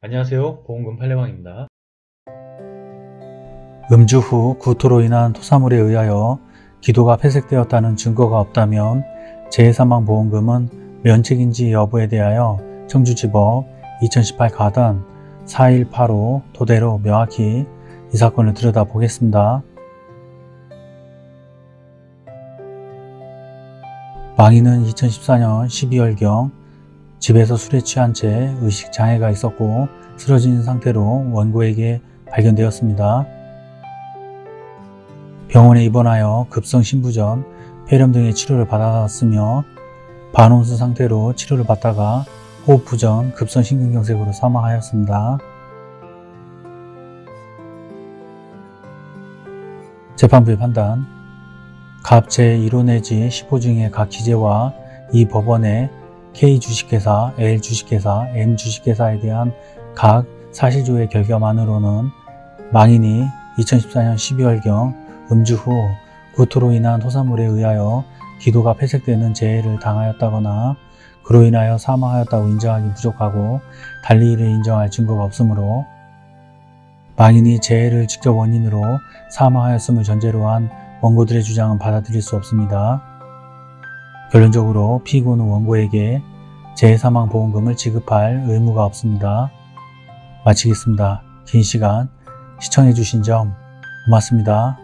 안녕하세요 보험금 팔례방입니다 음주 후 구토로 인한 토사물에 의하여 기도가 폐색되었다는 증거가 없다면 재해사망보험금은 면책인지 여부에 대하여 청주지법 2018 가단 4185 토대로 명확히 이 사건을 들여다보겠습니다. 망인은 2014년 12월경 집에서 술에 취한 채 의식장애가 있었고 쓰러진 상태로 원고에게 발견되었습니다. 병원에 입원하여 급성 신부전, 폐렴 등의 치료를 받았으며 반혼수 상태로 치료를 받다가 호흡 부전, 급성 심근경색으로 사망하였습니다. 재판부의 판단 갑 제1호 내지 10호 중에 각 기재와 이 법원의 K주식회사, L주식회사, M주식회사에 대한 각 사실조의 결과만으로는 망인이 2014년 12월경 음주 후 구토로 인한 토사물에 의하여 기도가 폐색되는 재해를 당하였다거나 그로 인하여 사망하였다고 인정하기 부족하고 달리 이를 인정할 증거가 없으므로 망인이 재해를 직접 원인으로 사망하였음을 전제로 한 원고들의 주장은 받아들일 수 없습니다. 결론적으로 피고는 원고에게 재해사망보험금을 지급할 의무가 없습니다. 마치겠습니다. 긴 시간 시청해주신 점 고맙습니다.